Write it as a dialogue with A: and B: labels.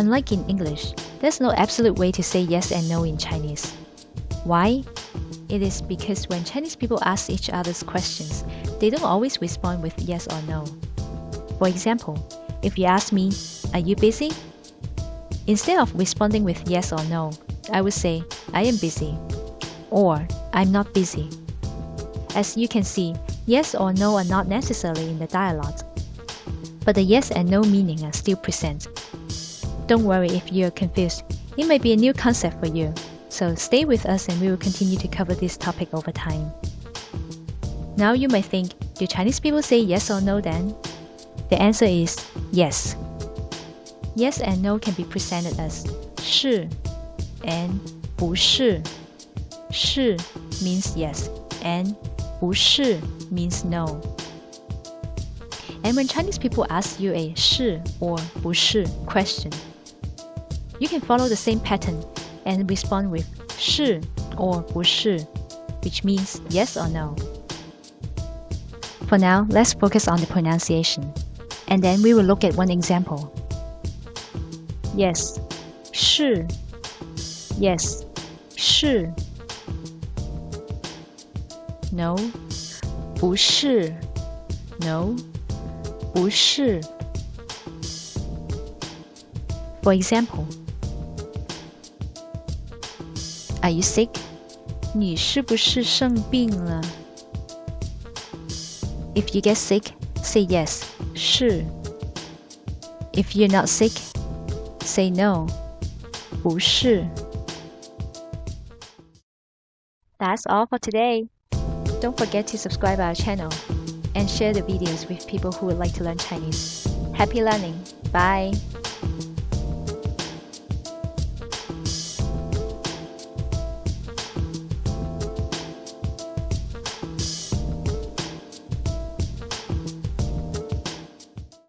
A: Unlike in English, there's no absolute way to say yes and no in Chinese. Why? It is because when Chinese people ask each other's questions, they don't always respond with yes or no. For example, if you ask me, Are you busy? Instead of responding with yes or no, I would say, I am busy, or I'm not busy. As you can see, yes or no are not necessarily in the dialogue, but the yes and no meaning are still present. Don't worry if you're confused, it may be a new concept for you, so stay with us and we will continue to cover this topic over time. Now you may think, do Chinese people say yes or no then? The answer is yes. Yes and no can be presented as 是 and 不是.是 means yes and 不是 means no. And when Chinese people ask you a 是 or 不是 question, you can follow the same pattern and respond with 是 or 不是, which means yes or no. For now, let's focus on the pronunciation, and then we will look at one example. Yes, 是 Yes, 是 No, 不是 No, 不是 For example, Are you sick? 你是不是生病了? If you get sick, say yes, 是 If you're not sick, say no, 不是 That's all for today. Don't forget to subscribe our channel and share the videos with people who would like to learn Chinese. Happy learning. Bye.